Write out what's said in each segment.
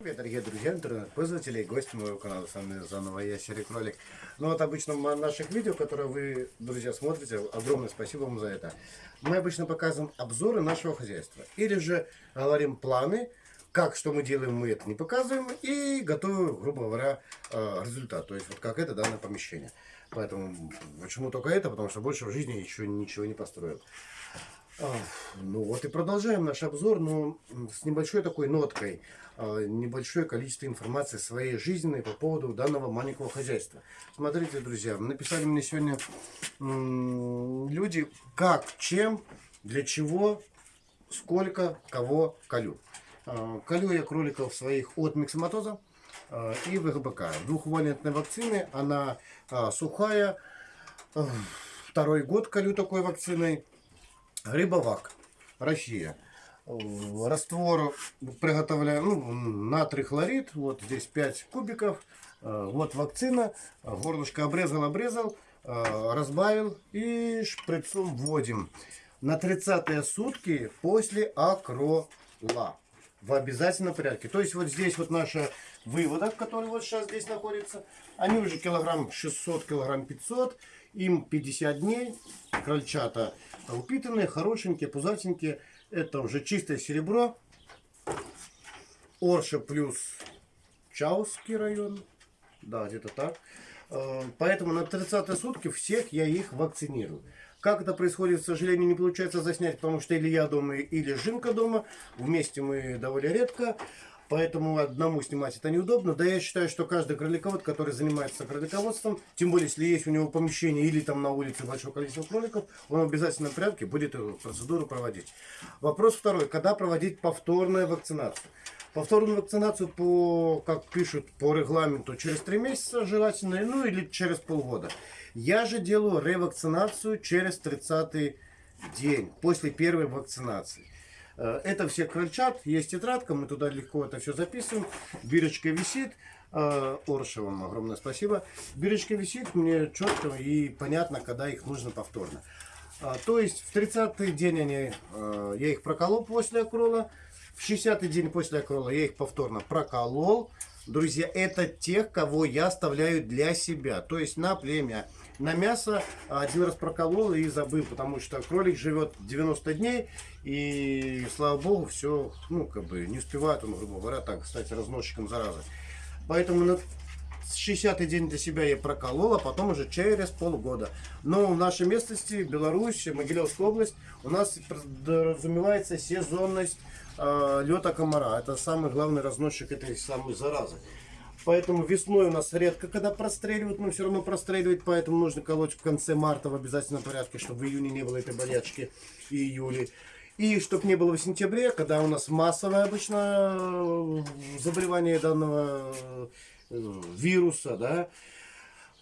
Привет, дорогие друзья, интернет-пользователи и гости моего канала. С вами заново я, Кролик. Ну вот обычно наших видео, которые вы, друзья, смотрите, огромное спасибо вам за это. Мы обычно показываем обзоры нашего хозяйства. Или же говорим планы, как, что мы делаем, мы это не показываем. И готовим, грубо говоря, э, результат. То есть вот как это данное помещение. Поэтому почему только это? Потому что больше в жизни еще ничего не построил. Ну вот и продолжаем наш обзор, но с небольшой такой ноткой, а, небольшое количество информации своей жизненной по поводу данного маленького хозяйства. Смотрите, друзья, написали мне сегодня люди, как, чем, для чего, сколько, кого колю. А, колю я кроликов своих от миксоматоза а, и ВГБК. Двухвалентной вакцины, она сухая, второй год колю такой вакциной. Рыбовак, Россия. Раствор приготовляем, ну, натрий хлорид, вот здесь 5 кубиков. Вот вакцина, горлышко обрезал, обрезал, разбавил и шприцом вводим. На 30 сутки после акрола в обязательном порядке. То есть вот здесь вот наша выводок, который вот сейчас здесь находится, они уже килограмм 600, килограмм 500, им 50 дней, крольчата упитанные, хорошенькие, пузатенькие. Это уже чистое серебро. Орша плюс Чауский район. Да, где-то так. Э, поэтому на 30 сутки всех я их вакцинирую. Как это происходит, к сожалению, не получается заснять, потому что или я дома, или Жинка дома. Вместе мы довольно редко. Поэтому одному снимать это неудобно. Да я считаю, что каждый кроликовод, который занимается кролиководством, тем более, если есть у него помещение или там на улице большое количество кроликов, он в обязательном порядке будет эту процедуру проводить. Вопрос второй. Когда проводить повторную вакцинацию? Повторную вакцинацию, по, как пишут по регламенту, через 3 месяца желательно, ну или через полгода. Я же делаю ревакцинацию через 30 день, после первой вакцинации. Э, это все крольчат, есть тетрадка, мы туда легко это все записываем. Бирочка висит. Э, Орша вам огромное спасибо. Бирочка висит, мне четко и понятно, когда их нужно повторно. Э, то есть в 30-й день они, я их проколол после акрола. В 60-й день после акрола я их повторно проколол. Друзья, это тех, кого я оставляю для себя. То есть на племя. На мясо один раз проколол и забыл, потому что кролик живет 90 дней. И слава богу, все, ну, как бы не успевает он, грубо говоря, так, кстати, разносчиком заразы. Поэтому 60-й день для себя я проколол, а потом уже через полгода. Но в нашей местности, Беларусь, Могилевская область, у нас подразумевается сезонность э, лета комара. Это самый главный разносчик этой самой заразы. Поэтому весной у нас редко когда простреливают, но все равно простреливать, поэтому нужно колоть в конце марта в обязательном порядке, чтобы в июне не было этой болячки и июле. И чтобы не было в сентябре, когда у нас массовое обычно э, заболевание данного вируса, да,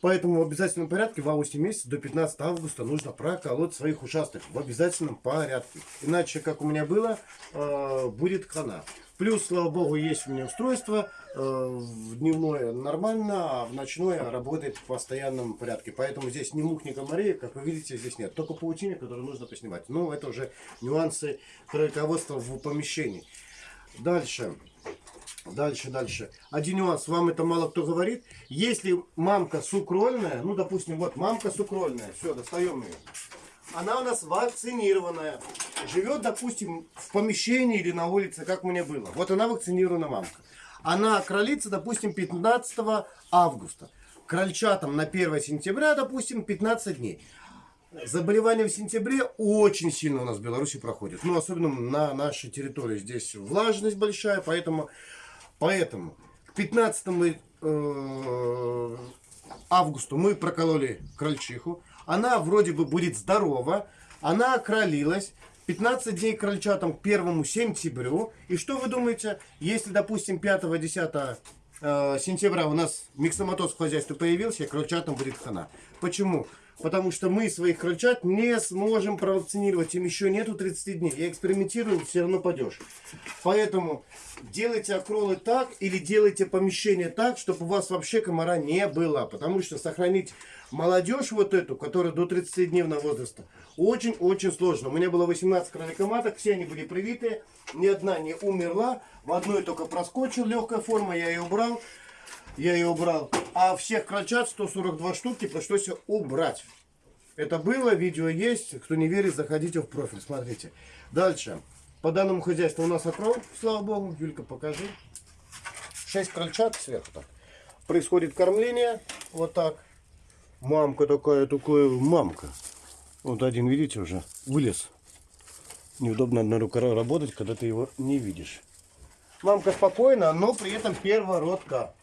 Поэтому в обязательном порядке в августе месяце до 15 августа нужно проколоть своих участков в обязательном порядке. Иначе, как у меня было, э, будет хана. Плюс, слава богу, есть у меня устройство. Э, дневное нормально, а в ночное работает в постоянном порядке. Поэтому здесь ни мух, ни комарей, как вы видите, здесь нет. Только паутине, которую нужно поснимать. Но это уже нюансы кролиководства в помещении. Дальше. Дальше, дальше. Один нюанс, вам это мало кто говорит. Если мамка сукрольная, ну, допустим, вот мамка сукрольная, все, достаем ее. Она у нас вакцинированная. Живет, допустим, в помещении или на улице, как мне было. Вот она вакцинирована мамка. Она кролится, допустим, 15 августа. Крольчатам на 1 сентября, допустим, 15 дней. Заболевания в сентябре очень сильно у нас в Беларуси проходят. Ну, особенно на нашей территории. Здесь влажность большая, поэтому Поэтому к 15 э, августу мы прокололи крольчиху. Она вроде бы будет здорова. Она окролилась. 15 дней крольчатам к 1 сентябрю. И что вы думаете, если, допустим, 5-10 э, сентября у нас миксоматоз в хозяйстве появился, крольчатам будет хана. Почему? Потому что мы своих крольчат не сможем провакцинировать. Им еще нету 30 дней. Я экспериментирую, все равно падешь. Поэтому делайте окролы так или делайте помещение так, чтобы у вас вообще комара не было. Потому что сохранить молодежь вот эту, которая до 30-дневного возраста, очень-очень сложно. У меня было 18 кроликоматок, все они были привитые, ни одна не умерла. В одной только проскочил легкая форма, я ее убрал. Я ее убрал. А всех крольчат 142 штуки пришлось убрать. Это было, видео есть. Кто не верит, заходите в профиль, смотрите. Дальше. По данному хозяйству у нас окрол, слава богу. Юлька, покажи. 6 крольчат сверху так. Происходит кормление. Вот так. Мамка такая, такая мамка. Вот один, видите, уже вылез. Неудобно одной рукой работать, когда ты его не видишь. Мамка спокойна, но при этом первородка.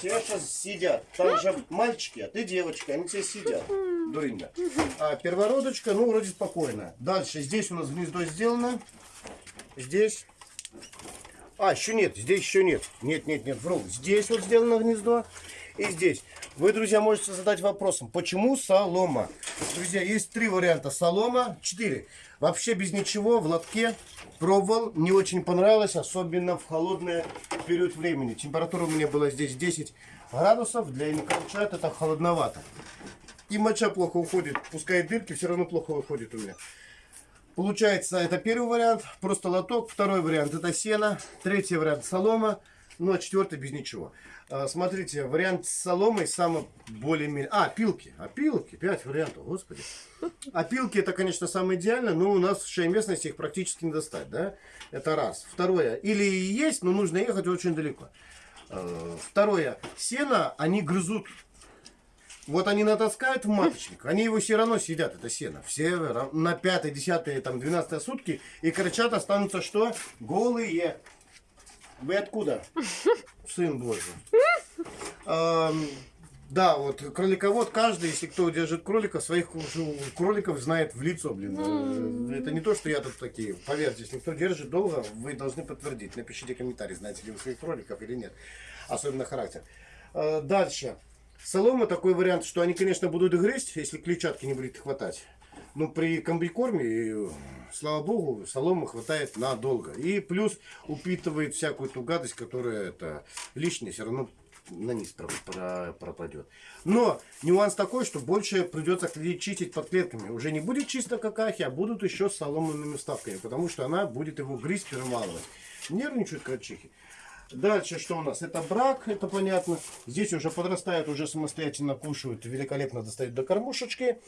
Тебя сейчас сидят. Там же мальчики, а ты девочка, они тебе сидят. Дурында. А первородочка, ну, вроде спокойно. Дальше, здесь у нас гнездо сделано. Здесь. А, еще нет, здесь еще нет. Нет, нет, нет, вру. Здесь вот сделано гнездо. И здесь. Вы, друзья, можете задать вопросом, почему солома? Друзья, есть три варианта солома, четыре. Вообще без ничего, в лотке. Пробовал, не очень понравилось, особенно в холодный период времени. Температура у меня была здесь 10 градусов, для инкарчат это холодновато. И моча плохо уходит, пускай дырки, все равно плохо выходит у меня. Получается, это первый вариант, просто лоток. Второй вариант это сено. Третий вариант солома. Ну, а четвертый без ничего. А, смотрите, вариант с соломой самый более-менее... А, пилки. А, пилки. Пять вариантов, господи. А пилки это, конечно, самое идеальное, но у нас в шее местности их практически не достать, да? Это раз. Второе. Или есть, но нужно ехать очень далеко. А, второе. Сено они грызут. Вот они натаскают в маточник, они его все равно съедят, это сено. Все на 5, 10, там, 12 сутки. И кричат останутся что? Голые. Вы откуда? Сын Божий. да, вот кроликовод каждый, если кто держит кролика, своих кроликов знает в лицо, блин. Э, это не то, что я тут такие. Поверьте, если кто держит долго, вы должны подтвердить. Напишите комментарий, знаете ли вы своих кроликов или нет. Особенно характер. А, дальше. Солома такой вариант, что они, конечно, будут грызть, если клетчатки не будет хватать. Но при комбикорме слава богу, соломы хватает надолго. И плюс упитывает всякую ту гадость, которая это лишняя, все равно на низ пропадет. Но нюанс такой, что больше придется чистить под клетками. Уже не будет чисто какахи, а будут еще с соломенными вставками, потому что она будет его грызть, перемалывать. Нервничают крольчихи. Дальше что у нас? Это брак, это понятно. Здесь уже подрастают, уже самостоятельно кушают, великолепно достают до кормушечки.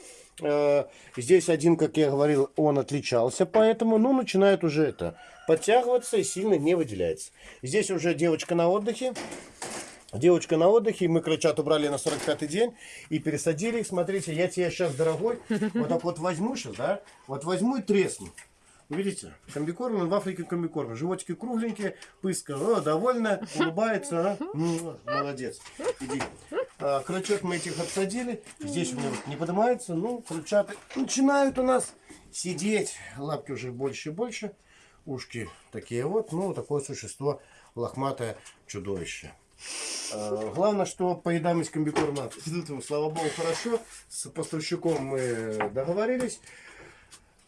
Э, здесь один, как я говорил, он отличался, поэтому, ну, начинает уже это подтягиваться и сильно не выделяется. Здесь уже девочка на отдыхе. Девочка на отдыхе, мы крольчат убрали на 45-й день и пересадили их. Смотрите, я тебе сейчас, дорогой, вот так вот возьму сейчас, да, вот возьму и тресну. Видите, комбикорм, он в Африке комбикорм. Животики кругленькие, пыска, о, довольна, улыбается, а? молодец. Иди. А, крючок мы этих отсадили. Здесь у меня вот не поднимается. Ну, крючаты начинают у нас сидеть. Лапки уже больше и больше. Ушки такие вот. Ну, такое существо лохматое чудовище. А, главное, что поедаемость комбикорма, слава богу, хорошо. С поставщиком мы договорились.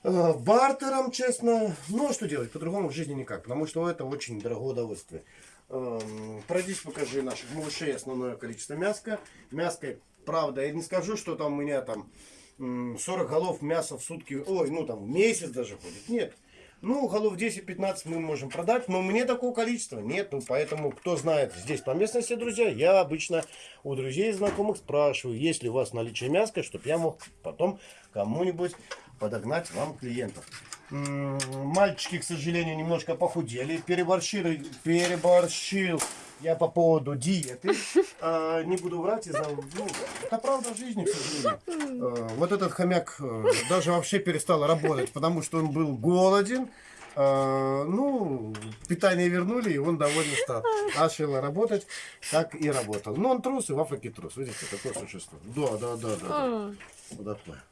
Э, бартером, честно. Ну, а что делать? По-другому в жизни никак. Потому что это очень дорогое удовольствие. Эм, пройдись, покажи наших малышей основное количество мяска. Мяска, правда, я не скажу, что там у меня там 40 голов мяса в сутки, ой, ну там в месяц даже ходит. Нет. Ну, голов 10-15 мы можем продать, но мне такого количества нет. Ну, поэтому, кто знает здесь по местности, друзья, я обычно у друзей и знакомых спрашиваю, есть ли у вас наличие мяска, чтобы я мог потом кому-нибудь подогнать вам клиентов. Мальчики, к сожалению, немножко похудели. Переборщил, переборщил я по поводу диеты. А, не буду врать из-за... Ну, это правда жизни, к сожалению. А, вот этот хомяк а, даже вообще перестал работать, потому что он был голоден. А, ну, питание вернули, и он довольно стал. Начал работать, как и работал. Но он трус, и в Африке трус. Видите, такое существо. Да, да, да, да. да. Вот такое.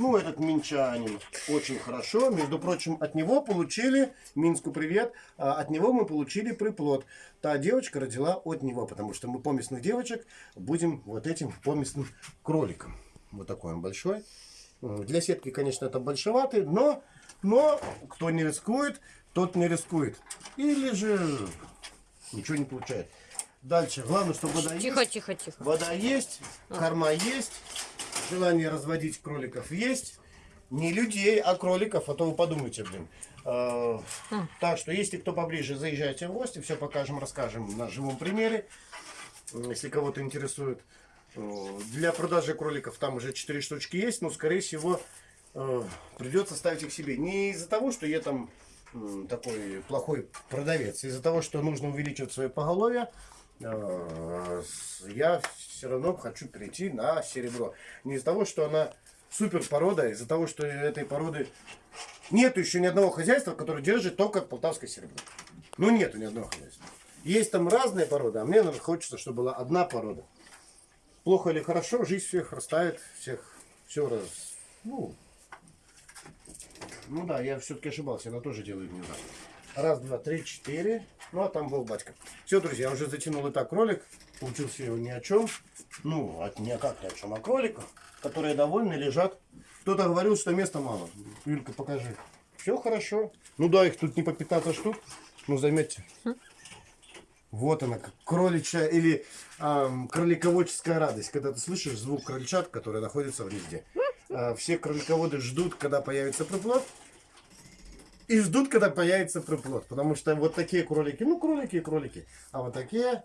Ну, этот минчанин очень хорошо. Между прочим, от него получили, Минску привет, а, от него мы получили приплод. Та девочка родила от него, потому что мы поместных девочек будем вот этим поместным кроликом. Вот такой он большой. Для сетки, конечно, это большеватый, но, но кто не рискует, тот не рискует. Или же ничего не получает. Дальше. Главное, чтобы вода есть. Тихо, тихо, тихо. Вода есть, корма есть, желание разводить кроликов есть. Не людей, а кроликов, а то вы подумайте, блин. А, Так что, если кто поближе, заезжайте в гости, все покажем, расскажем на живом примере, если кого-то интересует. Э, Для продажи кроликов там уже 4 штучки есть, но, скорее всего, э, придется ставить их себе. Не из-за того, что я там такой плохой продавец, а из-за того, что нужно увеличивать свое поголовье, э, я все равно хочу перейти на серебро. Не из-за того, что она супер порода, а из-за того, что этой породы нету еще ни одного хозяйства, которое держит только полтавское серебро. Ну, нету ни одного хозяйства. Есть там разные породы, а мне, наверное, хочется, чтобы была одна порода. Плохо или хорошо, жизнь всех расставит, всех все раз. Ну, ну да, я все-таки ошибался, она тоже делает не так. Раз, два, три, четыре. Ну, а там был батька. Все, друзья, я уже затянул и так ролик. Получился его ни о чем. Ну, от, не как ни о чем, а кроликов, которые довольны, лежат. Кто-то говорил, что места мало. Юлька, покажи. Все хорошо. Ну да, их тут не по 15 штук. Ну, заметьте. Вот она, кроличья или ам, кролиководческая радость. Когда ты слышишь звук крольчат, которые находятся в гнезде. А, все кролиководы ждут, когда появится приплод. И ждут, когда появится приплод. Потому что вот такие кролики, ну кролики и кролики. А вот такие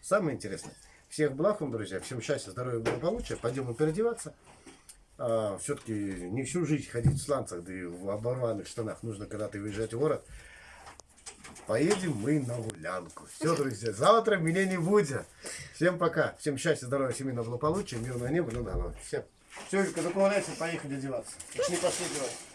самые интересные. Всех благ вам, друзья. Всем счастья, здоровья, благополучия. Пойдем переодеваться. все-таки не всю жизнь ходить в сланцах, да и в оборванных штанах. Нужно когда-то выезжать в город. Поедем мы на гулянку. Все, друзья, завтра меня не будет. Всем пока. Всем счастья, здоровья, семейного благополучия, мирного неба, ну да, ну, всем. Все, когда появляется, поехали одеваться. Не пошли одеваться.